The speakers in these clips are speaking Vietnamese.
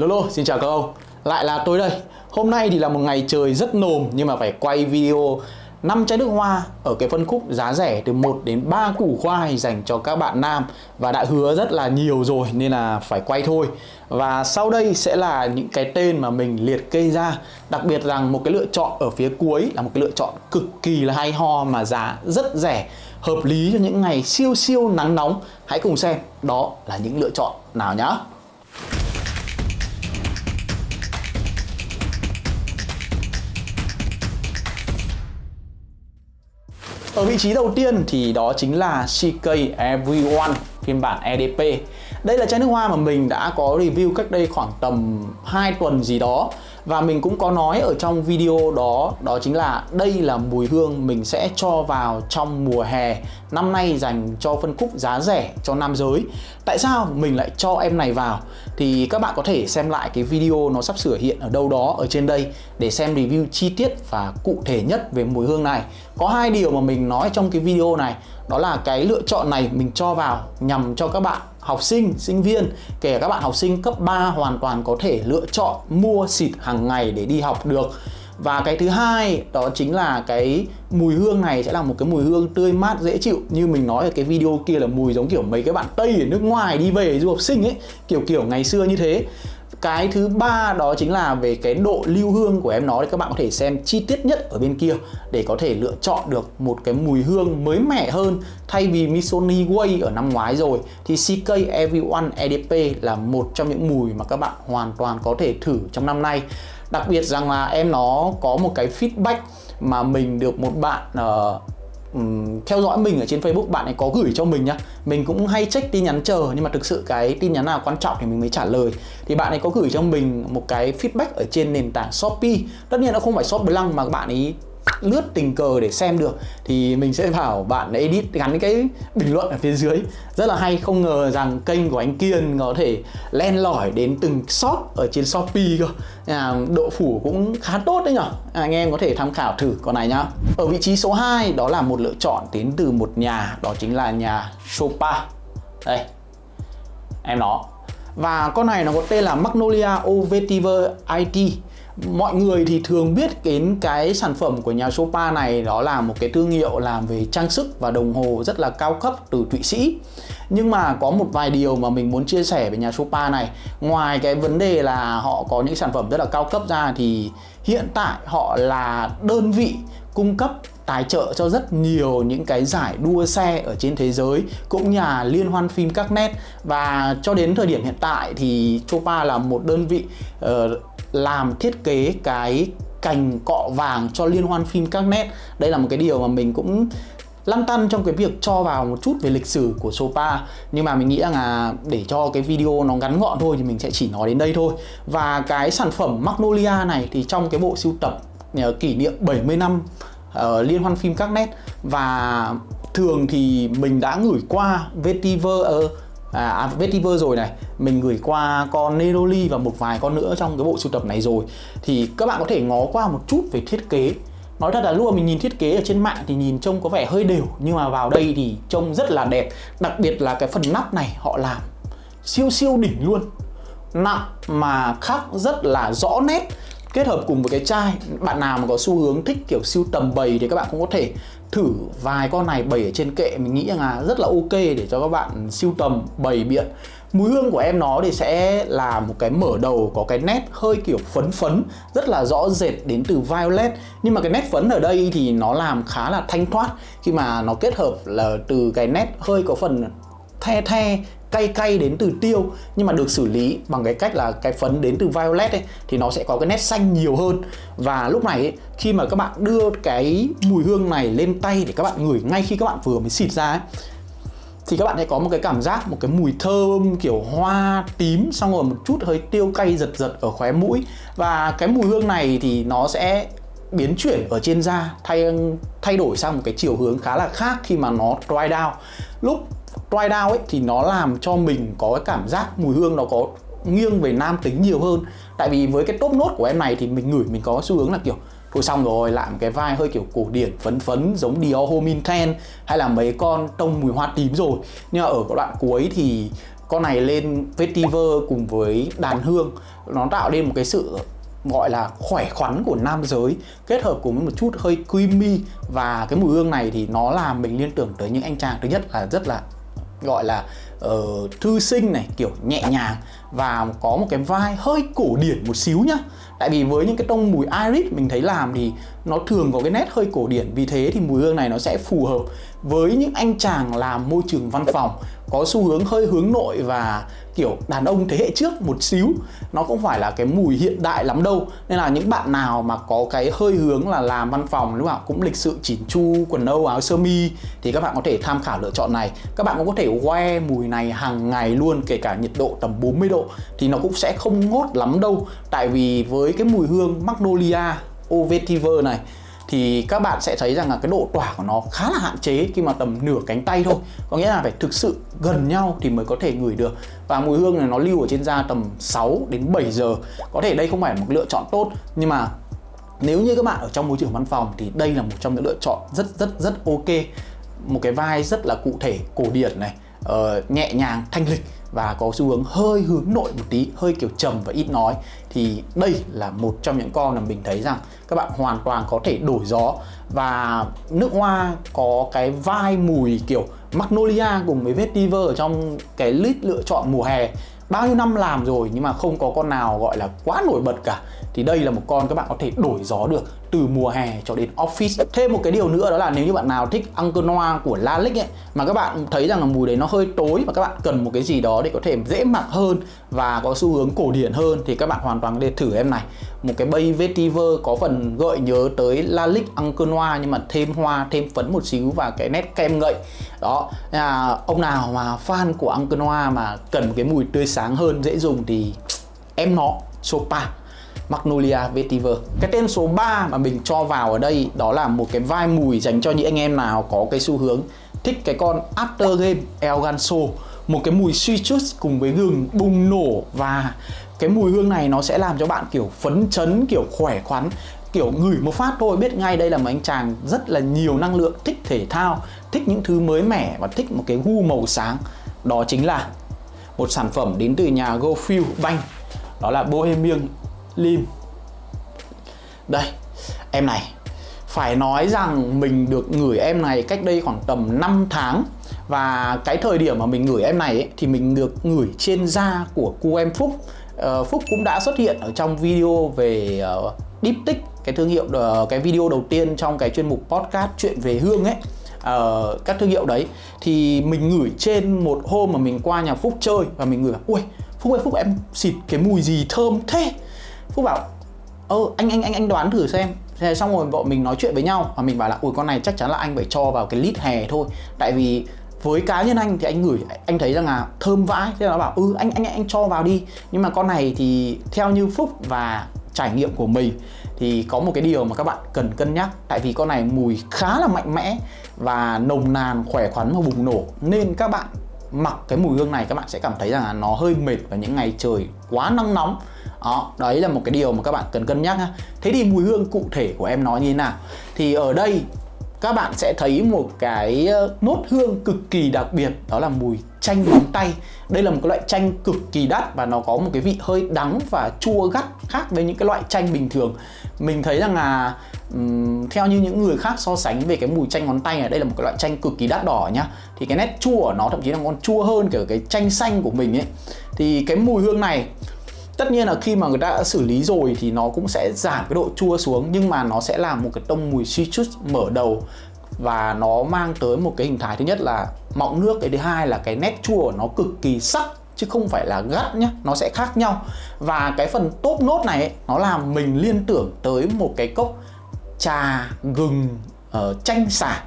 Lolo, xin chào các ông Lại là tôi đây Hôm nay thì là một ngày trời rất nồm Nhưng mà phải quay video 5 chai nước hoa ở cái phân khúc giá rẻ từ 1 đến 3 củ khoai dành cho các bạn nam và đã hứa rất là nhiều rồi nên là phải quay thôi. Và sau đây sẽ là những cái tên mà mình liệt kê ra. Đặc biệt rằng một cái lựa chọn ở phía cuối là một cái lựa chọn cực kỳ là hay ho mà giá rất rẻ, hợp lý cho những ngày siêu siêu nắng nóng. Hãy cùng xem đó là những lựa chọn nào nhá. Ở vị trí đầu tiên thì đó chính là CK Everyone, phiên bản EDP Đây là chai nước hoa mà mình đã có review cách đây khoảng tầm 2 tuần gì đó và mình cũng có nói ở trong video đó đó chính là đây là mùi hương mình sẽ cho vào trong mùa hè. Năm nay dành cho phân khúc giá rẻ cho nam giới. Tại sao mình lại cho em này vào? Thì các bạn có thể xem lại cái video nó sắp sửa hiện ở đâu đó ở trên đây để xem review chi tiết và cụ thể nhất về mùi hương này. Có hai điều mà mình nói trong cái video này, đó là cái lựa chọn này mình cho vào nhằm cho các bạn học sinh, sinh viên, kể các bạn học sinh cấp 3 hoàn toàn có thể lựa chọn mua xịt hàng ngày để đi học được. Và cái thứ hai đó chính là cái mùi hương này sẽ là một cái mùi hương tươi mát dễ chịu. Như mình nói ở cái video kia là mùi giống kiểu mấy cái bạn Tây ở nước ngoài đi về du học sinh ấy. Kiểu kiểu ngày xưa như thế cái thứ ba đó chính là về cái độ lưu hương của em nó thì các bạn có thể xem chi tiết nhất ở bên kia để có thể lựa chọn được một cái mùi hương mới mẻ hơn. Thay vì Missoni Way ở năm ngoái rồi thì CK Everyone EDP là một trong những mùi mà các bạn hoàn toàn có thể thử trong năm nay. Đặc biệt rằng là em nó có một cái feedback mà mình được một bạn uh, um, theo dõi mình ở trên Facebook bạn ấy có gửi cho mình nhá. Mình cũng hay check tin nhắn chờ nhưng mà thực sự cái tin nhắn nào quan trọng thì mình mới trả lời. Thì bạn ấy có gửi cho mình một cái feedback ở trên nền tảng Shopee. Tất nhiên nó không phải shop blank mà bạn ấy lướt tình cờ để xem được thì mình sẽ bảo bạn edit gắn cái bình luận ở phía dưới. Rất là hay không ngờ rằng kênh của anh Kiên có thể len lỏi đến từng shop ở trên Shopee cơ. À, độ phủ cũng khá tốt đấy nhở? À, anh em có thể tham khảo thử con này nhá. Ở vị trí số 2 đó là một lựa chọn đến từ một nhà đó chính là nhà Chopa đây em nó và con này nó có tên là Magnolia Ovetiver IT mọi người thì thường biết đến cái sản phẩm của nhà Sopa này đó là một cái thương hiệu làm về trang sức và đồng hồ rất là cao cấp từ Thụy Sĩ. Nhưng mà có một vài điều mà mình muốn chia sẻ về nhà Sopa này. Ngoài cái vấn đề là họ có những sản phẩm rất là cao cấp ra thì hiện tại họ là đơn vị cung cấp tài trợ cho rất nhiều những cái giải đua xe ở trên thế giới cũng nhà liên hoan phim các nét và cho đến thời điểm hiện tại thì Chopa là một đơn vị uh, làm thiết kế cái cành cọ vàng cho liên hoan phim các nét. Đây là một cái điều mà mình cũng lăn tăn trong cái việc cho vào một chút về lịch sử của Sopa. Nhưng mà mình nghĩ rằng là để cho cái video nó ngắn gọn thôi thì mình sẽ chỉ nói đến đây thôi. Và cái sản phẩm Magnolia này thì trong cái bộ sưu tập ờ, kỷ niệm 70 năm uh, liên hoan phim các nét. Và thường thì mình đã gửi qua vetiver uh, à, à vetiver rồi này mình gửi qua con Neroli và một vài con nữa trong cái bộ sưu tập này rồi. Thì các bạn có thể ngó qua một chút về thiết kế. Nói thật là lúc mà mình nhìn thiết kế ở trên mạng thì nhìn trông có vẻ hơi đều nhưng mà vào đây thì trông rất là đẹp. Đặc biệt là cái phần nắp này họ làm siêu siêu đỉnh luôn. Nặng mà khắc rất là rõ nét kết hợp cùng với cái chai. Bạn nào mà có xu hướng thích kiểu siêu tầm bầy thì các bạn cũng có thể thử vài con này bày ở trên kệ, mình nghĩ rằng là rất là ok để cho các bạn siêu tầm bày biện. Mùi hương của em nó thì sẽ là một cái mở đầu, có cái nét hơi kiểu phấn phấn, rất là rõ rệt đến từ violet. Nhưng mà cái nét phấn ở đây thì nó làm khá là thanh thoát, khi mà nó kết hợp là từ cái nét hơi có phần the the cay cay đến từ tiêu nhưng mà được xử lý bằng cái cách là cái phấn đến từ violet ấy thì nó sẽ có cái nét xanh nhiều hơn. Và lúc này ấy, khi mà các bạn đưa cái mùi hương này lên tay để các bạn ngửi ngay khi các bạn vừa mới xịt ra ấy, thì các bạn sẽ có một cái cảm giác một cái mùi thơm kiểu hoa tím xong rồi một chút hơi tiêu cay giật giật ở khóe mũi. Và cái mùi hương này thì nó sẽ biến chuyển ở trên da thay thay đổi sang một cái chiều hướng khá là khác khi mà nó dry down. Lúc dry down ấy thì nó làm cho mình có cái cảm giác mùi hương nó có nghiêng về nam tính nhiều hơn. Tại vì với cái top nốt của em này thì mình ngửi mình có xu hướng là kiểu, thôi xong rồi lại một cái vai hơi kiểu cổ điển, phấn phấn, giống Dior Homin Ten hay là mấy con tông mùi hoa tím rồi. Nhưng mà ở đoạn cuối thì con này lên vetiver cùng với đàn hương. Nó tạo nên một cái sự gọi là khỏe khoắn của nam giới, kết hợp cùng với một chút hơi creamy. Và cái mùi hương này thì nó làm mình liên tưởng tới những anh chàng thứ nhất là rất là gọi là uh, thư sinh này kiểu nhẹ nhàng và có một cái vai hơi cổ điển một xíu nhá. Tại vì với những cái tông mùi iris mình thấy làm thì nó thường có cái nét hơi cổ điển. Vì thế thì mùi hương này nó sẽ phù hợp với những anh chàng làm môi trường văn phòng có xu hướng hơi hướng nội và, kiểu, đàn ông thế hệ trước một xíu. Nó cũng phải là cái mùi hiện đại lắm đâu. Nên là những bạn nào mà có cái hơi hướng là làm văn phòng lúc nào cũng lịch sự chỉn chu, quần âu, áo sơ mi, thì các bạn có thể tham khảo lựa chọn này. Các bạn cũng có thể que mùi này hàng ngày luôn, kể cả nhiệt độ tầm 40 độ, thì nó cũng sẽ không ngốt lắm đâu. Tại vì với cái mùi hương magnolia ovetiver này thì các bạn sẽ thấy rằng là cái độ tỏa của nó khá là hạn chế khi mà tầm nửa cánh tay thôi. Có nghĩa là phải thực sự gần nhau thì mới có thể ngửi được. Và mùi hương này nó lưu ở trên da tầm 6 đến 7 giờ. Có thể đây không phải một lựa chọn tốt, nhưng mà nếu như các bạn ở trong môi trường văn phòng thì đây là một trong những lựa chọn rất rất rất ok. Một cái vai rất là cụ thể, cổ điển này uh, nhẹ nhàng thanh lịch và có xu hướng hơi hướng nội một tí hơi kiểu trầm và ít nói thì đây là một trong những con mà mình thấy rằng các bạn hoàn toàn có thể đổi gió. Và nước hoa có cái vai mùi kiểu magnolia cùng với vetiver ở trong cái list lựa chọn mùa hè. Bao nhiêu năm làm rồi nhưng mà không có con nào gọi là quá nổi bật cả thì đây là một con các bạn có thể đổi gió được từ mùa hè cho đến office. Thêm một cái điều nữa đó là nếu như bạn nào thích Uncle Noir của Lalique ấy, mà các bạn thấy rằng là mùi đấy nó hơi tối và các bạn cần một cái gì đó để có thể dễ mặc hơn và có xu hướng cổ điển hơn, thì các bạn hoàn toàn có thể thử em này. Một cái bay vetiver có phần gợi nhớ tới Lalique Uncle Noir nhưng mà thêm hoa, thêm phấn một xíu và cái nét kem ngậy. Đó là ông nào mà fan của Uncle Noir mà cần một cái mùi tươi sáng hơn, dễ dùng thì em nó, Sopa. Magnolia Vetiver. Cái tên số 3 mà mình cho vào ở đây, đó là một cái vai mùi dành cho những anh em nào có cái xu hướng thích cái con After Game Elganso một cái mùi suy chút cùng với gừng bùng nổ và cái mùi hương này nó sẽ làm cho bạn kiểu phấn chấn, kiểu khỏe khoắn, kiểu ngửi một phát thôi, biết ngay đây là một anh chàng rất là nhiều năng lượng, thích thể thao, thích những thứ mới mẻ và thích một cái gu màu sáng. Đó chính là một sản phẩm đến từ nhà GoFuel Bank, đó là Bohemian lim. Đây em này phải nói rằng mình được gửi em này cách đây khoảng tầm 5 tháng. Và cái thời điểm mà mình gửi em này ấy, thì mình được gửi trên da của cô em Phúc. Uh, Phúc cũng đã xuất hiện ở trong video về ờ, uh, tích cái thương hiệu uh, cái video đầu tiên trong cái chuyên mục podcast chuyện về hương ấy. Uh, các thương hiệu đấy. Thì mình gửi trên một hôm mà mình qua nhà Phúc chơi và mình gửi ui Phúc ơi Phúc em xịt cái mùi gì thơm thế? Phúc bảo, ơ, anh anh anh anh đoán thử xem. Thế xong rồi, bọn mình nói chuyện với nhau và mình bảo là ui con này chắc chắn là anh phải cho vào cái lít hè thôi. Tại vì với cá nhân anh thì anh gửi anh thấy rằng là thơm vãi. Thế là nó bảo ừ anh anh anh cho vào đi. Nhưng mà con này thì theo như phúc và trải nghiệm của mình thì có một cái điều mà các bạn cần cân nhắc. Tại vì con này mùi khá là mạnh mẽ và nồng nàn, khỏe khoắn và bùng nổ. Nên các bạn mặc cái mùi hương này, các bạn sẽ cảm thấy rằng là nó hơi mệt vào những ngày trời quá nắng nóng đó, đấy là một cái điều mà các bạn cần cân nhắc ha. Thế thì mùi hương cụ thể của em nói như thế nào? Thì ở đây các bạn sẽ thấy một cái ờ, nốt hương cực kỳ đặc biệt đó là mùi chanh móng tay đây là một cái loại chanh cực kỳ đắt và nó có một cái vị hơi đắng và chua gắt khác với những cái loại chanh bình thường mình thấy rằng là um, theo như những người khác so sánh về cái mùi chanh ngón tay này đây là một cái loại chanh cực kỳ đắt đỏ nhá thì cái nét chua của nó thậm chí là còn chua hơn cả cái chanh xanh của mình ấy thì cái mùi hương này tất nhiên là khi mà người ta đã xử lý rồi thì nó cũng sẽ giảm cái độ chua xuống nhưng mà nó sẽ làm một cái tông mùi citrus mở đầu và nó mang tới một cái hình thái thứ nhất là mọng nước cái thứ hai là cái nét chua của nó cực kỳ sắc chứ không phải là gắt nhá nó sẽ khác nhau. Và cái phần top nốt này ấy, nó làm mình liên tưởng tới một cái cốc trà gừng uh, chanh xả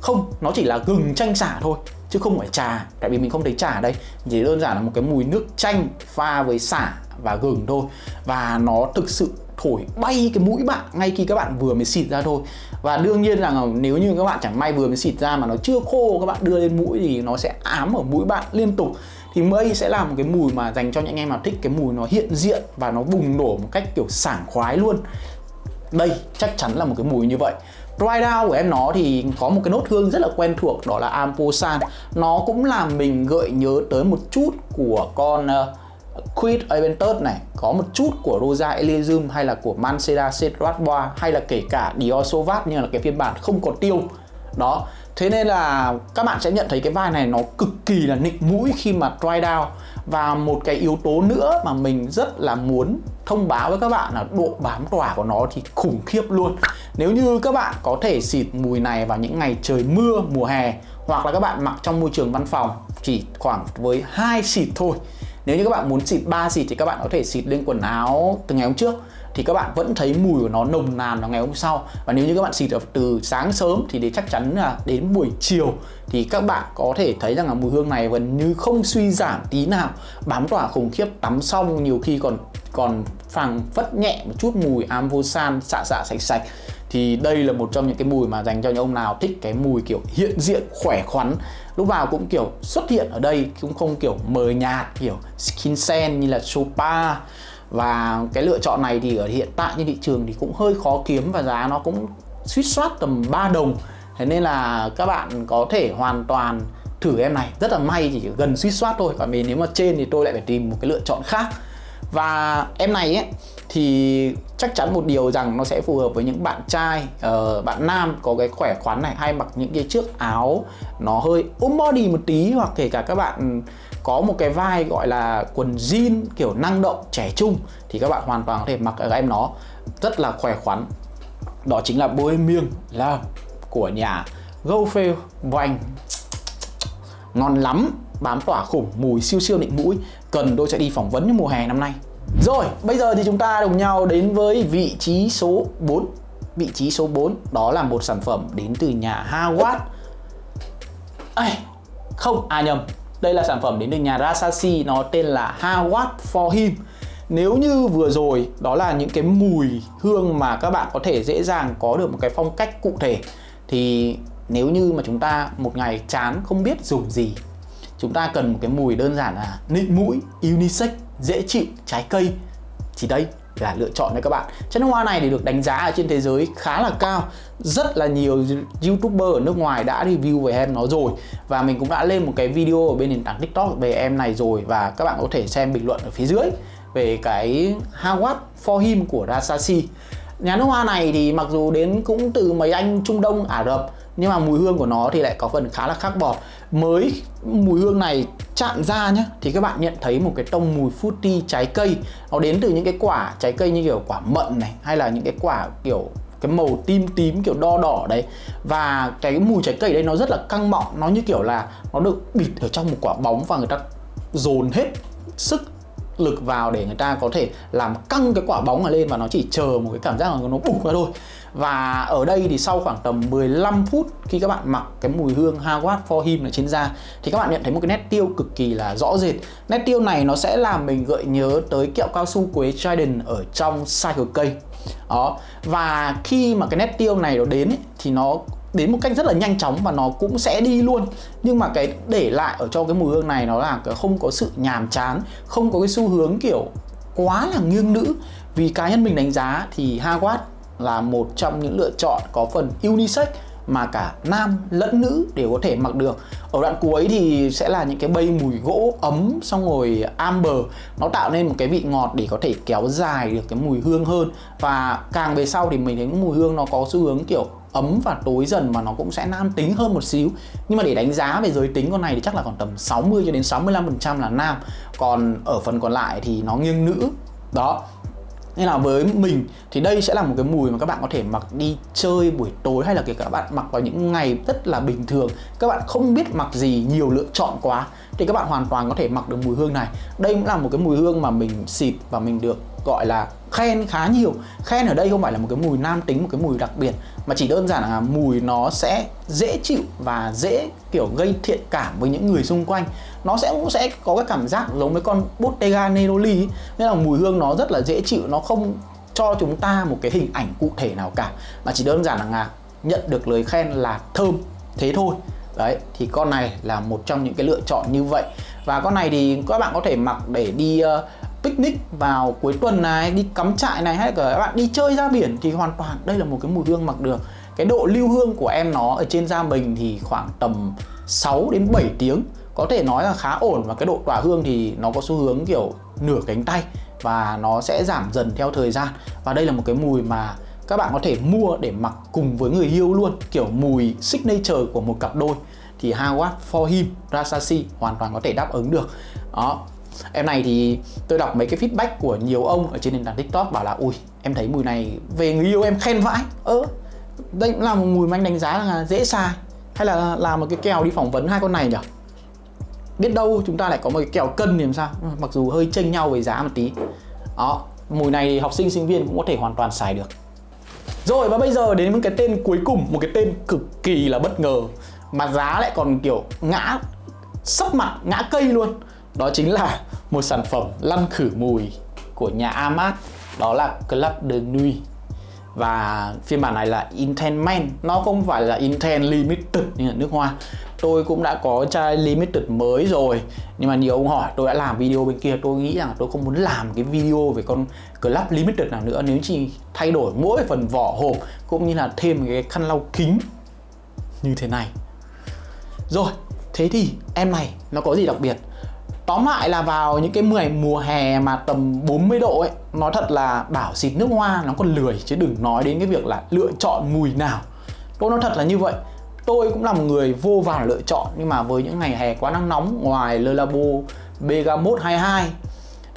không nó chỉ là gừng chanh xả thôi chứ không phải trà, tại vì mình không thấy trà ở đây. Chỉ đơn giản là một cái mùi nước chanh pha với xả và gừng thôi. Và nó thực sự thổi bay cái mũi bạn ngay khi các bạn vừa mới xịt ra thôi. Và đương nhiên là nếu như các bạn chẳng may vừa mới xịt ra mà nó chưa khô, các bạn đưa lên mũi thì nó sẽ ám ở mũi bạn liên tục. Thì mây sẽ là một cái mùi mà dành cho những anh em nào thích cái mùi nó hiện diện và nó bùng nổ một cách kiểu sảng khoái luôn. Đây chắc chắn là một cái mùi như vậy dry down của em nó thì có một cái nốt hương rất là quen thuộc đó là Amposan. Nó cũng làm mình gợi nhớ tới một chút của con ờ, uh, Quid Aventus này. Có một chút của Rosa Elysium hay là của Mancera Cetratboa hay là kể cả Dior Sauvage nhưng là cái phiên bản không có tiêu. Đó. Thế nên là các bạn sẽ nhận thấy cái vai này nó cực kỳ là nịnh mũi khi mà dry down và một cái yếu tố nữa mà mình rất là muốn thông báo với các bạn là độ bám tỏa của nó thì khủng khiếp luôn. Nếu như các bạn có thể xịt mùi này vào những ngày trời mưa, mùa hè, hoặc là các bạn mặc trong môi trường văn phòng, chỉ khoảng với hai xịt thôi. Nếu như các bạn muốn xịt 3 xịt thì các bạn có thể xịt lên quần áo từ ngày hôm trước thì các bạn vẫn thấy mùi của nó nồng nàn vào ngày hôm sau. Và nếu như các bạn xịt từ sáng sớm thì để chắc chắn là đến buổi chiều thì các bạn có thể thấy rằng là mùi hương này gần như không suy giảm tí nào. Bám tỏa khủng khiếp, tắm xong nhiều khi còn còn phẳng phất nhẹ một chút mùi amvosan xạ xạ sạch sạch. Thì đây là một trong những cái mùi mà dành cho những ông nào thích cái mùi kiểu hiện diện, khỏe khoắn. Lúc nào cũng kiểu xuất hiện ở đây, cũng không kiểu mờ nhạt, kiểu skin sen như là sopa và cái lựa chọn này thì ở hiện tại trên thị trường thì cũng hơi khó kiếm và giá nó cũng suýt soát tầm 3 đồng. Thế nên là các bạn có thể hoàn toàn thử em này. Rất là may chỉ gần suýt soát thôi. Còn mình nếu mà trên thì tôi lại phải tìm một cái lựa chọn khác. Và em này ấy thì chắc chắn một điều rằng nó sẽ phù hợp với những bạn trai uh, bạn nam có cái khỏe khoắn này hay mặc những cái chiếc áo nó hơi ôm body một tí hoặc kể cả các bạn có một cái vai gọi là quần jean kiểu năng động trẻ trung thì các bạn hoàn toàn có thể mặc ở em nó. Rất là khỏe khoắn. Đó chính là Bohemian Love của nhà GoFail Vành ngon lắm bám tỏa khủng mùi siêu siêu nịnh mũi cần tôi sẽ đi phỏng vấn mùa hè năm nay. Rồi bây giờ thì chúng ta đồng nhau đến với vị trí số 4 vị trí số 4 đó là một sản phẩm đến từ nhà Hawat Ây, không à nhầm đây là sản phẩm đến từ nhà Rasashi, nó tên là Hawat for him. Nếu như vừa rồi, đó là những cái mùi hương mà các bạn có thể dễ dàng có được một cái phong cách cụ thể, thì nếu như mà chúng ta một ngày chán không biết dùng gì, chúng ta cần một cái mùi đơn giản là nịnh mũi, unisex, dễ chịu, trái cây. Chỉ đây là lựa chọn đấy các bạn. Chai nước hoa này thì được đánh giá ở trên thế giới khá là cao. Rất là nhiều youtuber ở nước ngoài đã review về em nó rồi. Và mình cũng đã lên một cái video ở bên nền tảng tiktok về em này rồi. Và các bạn có thể xem bình luận ở phía dưới về cái Hawat for him của Rasashi. Nhà nước hoa này thì mặc dù đến cũng từ mấy anh Trung Đông, Ả Rập, nhưng mà mùi hương của nó thì lại có phần khá là khác bọt mới mùi hương này chạm ra nhé thì các bạn nhận thấy một cái tông mùi fruity trái cây. Nó đến từ những cái quả trái cây như kiểu quả mận này, hay là những cái quả kiểu, cái màu tím tím kiểu đo đỏ đấy. Và cái mùi trái cây đây nó rất là căng mọng, nó như kiểu là nó được bịt ở trong một quả bóng và người ta dồn hết sức lực vào để người ta có thể làm căng cái quả bóng này lên và nó chỉ chờ một cái cảm giác là nó bùng ra thôi và ở đây thì sau khoảng tầm 15 phút khi các bạn mặc cái mùi hương Hawat for him ở trên da thì các bạn nhận thấy một cái nét tiêu cực kỳ là rõ rệt. Nét tiêu này nó sẽ làm mình gợi nhớ tới kẹo cao su quế Trident ở trong cycle cây đó. Và khi mà cái nét tiêu này nó đến ấy, thì nó đến một cách rất là nhanh chóng và nó cũng sẽ đi luôn. Nhưng mà cái để lại ở cho cái mùi hương này nó là cái không có sự nhàm chán không có cái xu hướng kiểu quá là nghiêng nữ. Vì cá nhân mình đánh giá thì Hawat là một trong những lựa chọn có phần unisex mà cả nam lẫn nữ đều có thể mặc được. Ở đoạn cuối thì sẽ là những cái bay mùi gỗ ấm, xong rồi amber. Nó tạo nên một cái vị ngọt để có thể kéo dài được cái mùi hương hơn. Và càng về sau thì mình thấy mùi hương nó có xu hướng kiểu ấm và tối dần mà nó cũng sẽ nam tính hơn một xíu. Nhưng mà để đánh giá về giới tính con này thì chắc là còn tầm 60 cho đến 65% là nam. Còn ở phần còn lại thì nó nghiêng nữ. Đó nên là với mình thì đây sẽ là một cái mùi mà các bạn có thể mặc đi chơi buổi tối hay là kể cả các bạn mặc vào những ngày rất là bình thường. Các bạn không biết mặc gì, nhiều lựa chọn quá thì các bạn hoàn toàn có thể mặc được mùi hương này. Đây cũng là một cái mùi hương mà mình xịt và mình được gọi là khen khá nhiều. Khen ở đây không phải là một cái mùi nam tính, một cái mùi đặc biệt, mà chỉ đơn giản là mùi nó sẽ dễ chịu và dễ, kiểu, gây thiện cảm với những người xung quanh. Nó sẽ cũng sẽ có cái cảm giác giống với con Bottega Neroli nên là mùi hương nó rất là dễ chịu, nó không cho chúng ta một cái hình ảnh cụ thể nào cả, mà chỉ đơn giản là nhận được lời khen là thơm thế thôi đấy thì con này là một trong những cái lựa chọn như vậy. Và con này thì các bạn có thể mặc để đi uh, picnic vào cuối tuần này đi cắm trại này hay là các bạn đi chơi ra biển thì hoàn toàn đây là một cái mùi hương mặc được. Cái độ lưu hương của em nó ở trên da mình thì khoảng tầm 6 đến 7 tiếng. Có thể nói là khá ổn và cái độ tỏa hương thì nó có xu hướng kiểu nửa cánh tay và nó sẽ giảm dần theo thời gian. Và đây là một cái mùi mà các bạn có thể mua để mặc cùng với người yêu luôn, kiểu mùi signature của một cặp đôi. Thì Howard for him, Rasashi hoàn toàn có thể đáp ứng được. Đó. Em này thì tôi đọc mấy cái feedback của nhiều ông ở trên nền tảng tiktok bảo là, ui, em thấy mùi này về người yêu em khen vãi. Ơ, đây cũng là một mùi mà anh đánh giá là dễ sai. Hay là làm một cái kèo đi phỏng vấn hai con này nhỉ? Biết đâu chúng ta lại có một cái kèo cân thì làm sao? Mặc dù hơi chênh nhau về giá một tí. Đó, mùi này học sinh sinh viên cũng có thể hoàn toàn xài được rồi, và bây giờ đến với cái tên cuối cùng, một cái tên cực kỳ là bất ngờ, mà giá lại còn kiểu ngã, sấp mặt, ngã cây luôn. Đó chính là một sản phẩm lăn khử mùi của nhà Amat, đó là Club de Nuit. Và phiên bản này là Intense Men nó không phải là Intense Limited như là nước hoa tôi cũng đã có chai Limited mới rồi. Nhưng mà nhiều ông hỏi, tôi đã làm video bên kia, tôi nghĩ rằng tôi không muốn làm cái video về con Club Limited nào nữa. Nếu chỉ thay đổi mỗi phần vỏ hộp, cũng như là thêm cái khăn lau kính như thế này. Rồi, thế thì em này, nó có gì đặc biệt? Tóm lại là vào những cái mười mùa hè mà tầm 40 độ ấy Nói thật là bảo xịt nước hoa, nó còn lười, chứ đừng nói đến cái việc là lựa chọn mùi nào. Tôi nói thật là như vậy. Tôi cũng là một người vô vàn lựa chọn Nhưng mà với những ngày hè quá nắng nóng Ngoài Le Labo Bergamot 22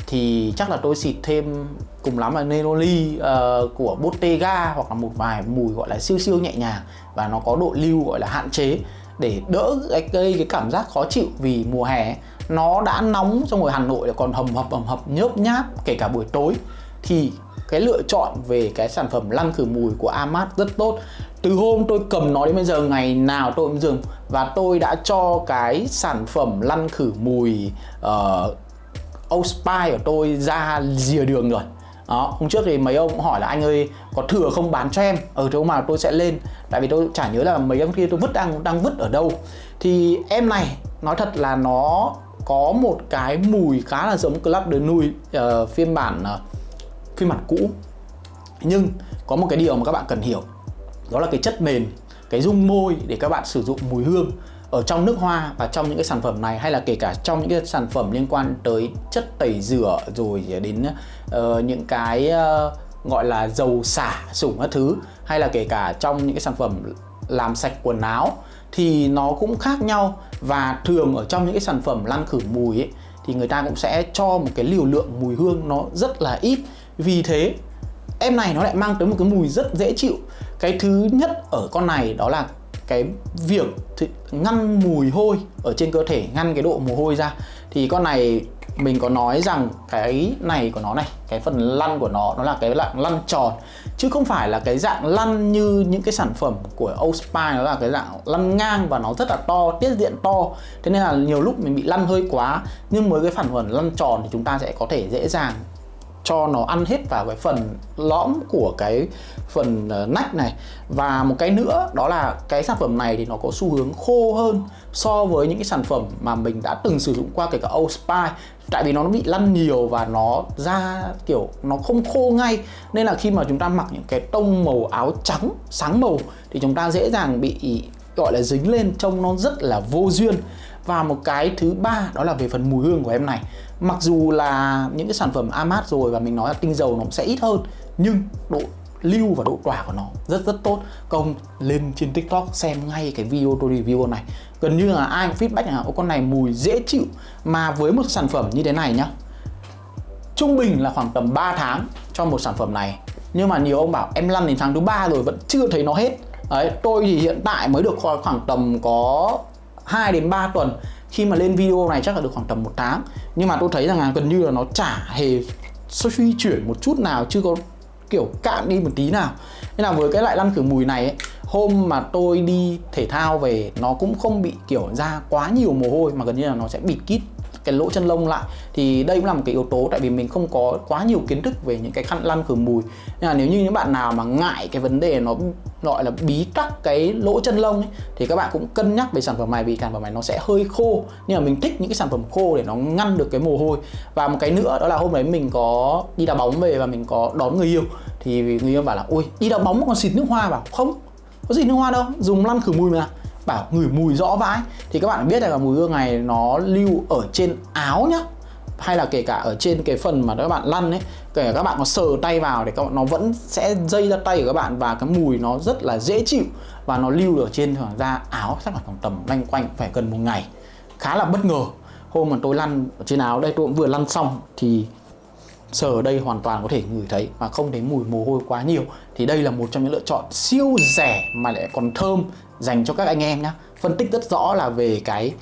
Thì chắc là tôi xịt thêm cùng lắm là Neroli uh, ờ, của Bottega Hoặc là một vài mùi gọi là siêu siêu nhẹ nhàng Và nó có độ lưu gọi là hạn chế Để đỡ gây cái, cái cảm giác khó chịu vì mùa hè nó đã nóng trong rồi Hà Nội còn hầm hập hầm hập nhớp nháp kể cả buổi tối. Thì cái lựa chọn về cái sản phẩm lăn khử mùi của Amat rất tốt. Từ hôm tôi cầm nó đến bây giờ ngày nào tôi cũng dùng. Và tôi đã cho cái sản phẩm lăn khử mùi uh, Old Spice của tôi ra rìa đường rồi. Đó hôm trước thì mấy ông cũng hỏi là anh ơi có thừa không bán cho em? Ở chỗ mà tôi sẽ lên. Tại vì tôi chả nhớ là mấy ông kia tôi vứt đang đang vứt ở đâu. Thì em này nói thật là nó có một cái mùi khá là giống Club de Nuit uh, phiên bản uh, phiên bản cũ. Nhưng có một cái điều mà các bạn cần hiểu đó là cái chất nền cái dung môi để các bạn sử dụng mùi hương ở trong nước hoa và trong những cái sản phẩm này hay là kể cả trong những cái sản phẩm liên quan tới chất tẩy rửa rồi đến uh, những cái uh, gọi là dầu xả sủng các thứ hay là kể cả trong những cái sản phẩm làm sạch quần áo thì nó cũng khác nhau. Và thường ở trong những cái sản phẩm lăn khử mùi ấy thì người ta cũng sẽ cho một cái liều lượng mùi hương nó rất là ít vì thế, em này nó lại mang tới một cái mùi rất dễ chịu. Cái thứ nhất ở con này đó là cái việc ngăn mùi hôi ở trên cơ thể, ngăn cái độ mồ hôi ra. Thì con này mình có nói rằng cái này của nó này, cái phần lăn của nó nó là cái dạng lăn tròn, chứ không phải là cái dạng lăn như những cái sản phẩm của Ospine nó là cái dạng lăn ngang và nó rất là to, tiết diện to. Thế nên là nhiều lúc mình bị lăn hơi quá, nhưng với cái phản phẩm lăn tròn thì chúng ta sẽ có thể dễ dàng cho nó ăn hết vào cái phần lõm của cái phần ờ, nách này. Và một cái nữa, đó là cái sản phẩm này thì nó có xu hướng khô hơn so với những cái sản phẩm mà mình đã từng sử dụng qua kể cả Old Spice. Tại vì nó bị lăn nhiều và nó ra kiểu nó không khô ngay. Nên là khi mà chúng ta mặc những cái tông màu áo trắng, sáng màu thì chúng ta dễ dàng bị, gọi là, dính lên trông nó rất là vô duyên và một cái thứ ba, đó là về phần mùi hương của em này. Mặc dù là những cái sản phẩm Amat rồi và mình nói là tinh dầu nó sẽ ít hơn, nhưng độ lưu và độ tỏa của nó rất rất tốt. Công lên trên tiktok xem ngay cái video tôi review này. Gần như là ai cũng feedback là con này mùi dễ chịu. Mà với một sản phẩm như thế này nhá, trung bình là khoảng tầm 3 tháng cho một sản phẩm này. Nhưng mà nhiều ông bảo, em lăn đến tháng thứ ba rồi vẫn chưa thấy nó hết. Đấy, tôi thì hiện tại mới được khoảng tầm có 2 đến 3 tuần. Khi mà lên video này chắc là được khoảng tầm một tháng. Nhưng mà tôi thấy rằng là gần như là nó chả hề suy chuyển một chút nào chưa có kiểu cạn đi một tí nào. Nên là với cái loại lăn khử mùi này ấy, hôm mà tôi đi thể thao về nó cũng không bị kiểu ra quá nhiều mồ hôi mà gần như là nó sẽ bịt kít cái lỗ chân lông lại thì đây cũng là một cái yếu tố tại vì mình không có quá nhiều kiến thức về những cái khăn lăn khử mùi. Nên là nếu như những bạn nào mà ngại cái vấn đề nó gọi là bí tắc cái lỗ chân lông ấy, thì các bạn cũng cân nhắc về sản phẩm này vì sản phẩm này nó sẽ hơi khô. Nhưng mà mình thích những cái sản phẩm khô để nó ngăn được cái mồ hôi. Và một cái nữa đó là hôm đấy mình có đi đá bóng về và mình có đón người yêu. Thì người yêu bảo là ôi đi đá bóng mà còn xịt nước hoa vào không? Có gì nước hoa đâu dùng lăn khử mùi mà bảo ngửi mùi rõ vãi. Thì các bạn biết là mùi hương này nó lưu ở trên áo nhá. Hay là kể cả ở trên cái phần mà các bạn lăn ấy. Kể cả các bạn có sờ tay vào thì nó vẫn sẽ dây ra tay của các bạn và cái mùi nó rất là dễ chịu và nó lưu ở trên thường da áo, chắc là khoảng tầm lanh quanh phải gần một ngày. Khá là bất ngờ. Hôm mà tôi lăn ở trên áo đây, tôi cũng vừa lăn xong thì sờ ở đây hoàn toàn có thể ngửi thấy mà không thấy mùi mồ hôi quá nhiều. Thì đây là một trong những lựa chọn siêu rẻ mà lại còn thơm dành cho các anh em nhé phân tích rất rõ là về cái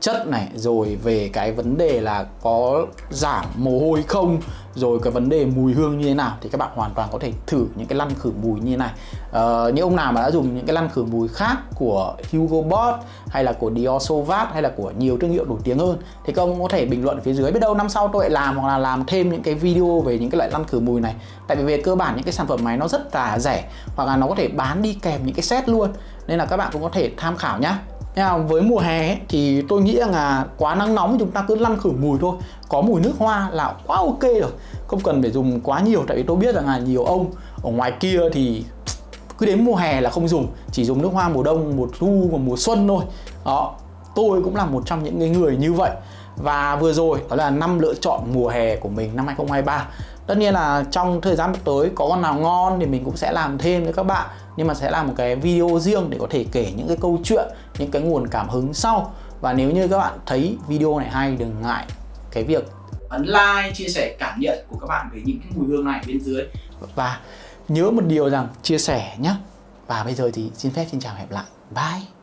chất này, rồi về cái vấn đề là có giảm mồ hôi không rồi cái vấn đề mùi hương như thế nào thì các bạn hoàn toàn có thể thử những cái lăn khử mùi như thế này. Ờ, những ông nào mà đã dùng những cái lăn khử mùi khác của Hugo Boss hay là của Dior Sauvage hay là của nhiều thương hiệu nổi tiếng hơn thì các ông có thể bình luận ở phía dưới. Biết đâu năm sau tôi lại làm hoặc là làm thêm những cái video về những cái loại lăn khử mùi này. Tại vì về cơ bản những cái sản phẩm này nó rất là rẻ hoặc là nó có thể bán đi kèm những cái set luôn. Nên là các bạn cũng có thể tham khảo nhá với mùa hè ấy, thì tôi nghĩ rằng là quá nắng nóng chúng ta cứ lăn khử mùi thôi. Có mùi nước hoa là quá ok rồi. Không cần phải dùng quá nhiều tại vì tôi biết rằng là nhiều ông ở ngoài kia thì cứ đến mùa hè là không dùng. Chỉ dùng nước hoa mùa đông mùa thu và mùa xuân thôi. Đó tôi cũng là một trong những người như vậy. Và vừa rồi đó là năm lựa chọn mùa hè của mình năm 2023 tất nhiên là trong thời gian tới có con nào ngon thì mình cũng sẽ làm thêm với các bạn. Nhưng mà sẽ làm một cái video riêng để có thể kể những cái câu chuyện những cái nguồn cảm hứng sau. Và nếu như các bạn thấy video này hay, đừng ngại cái việc ấn like, chia sẻ cảm nhận của các bạn về những cái mùi hương này bên dưới. Và nhớ một điều rằng, chia sẻ nhé và bây giờ thì xin phép, xin chào hẹn lại. Bye!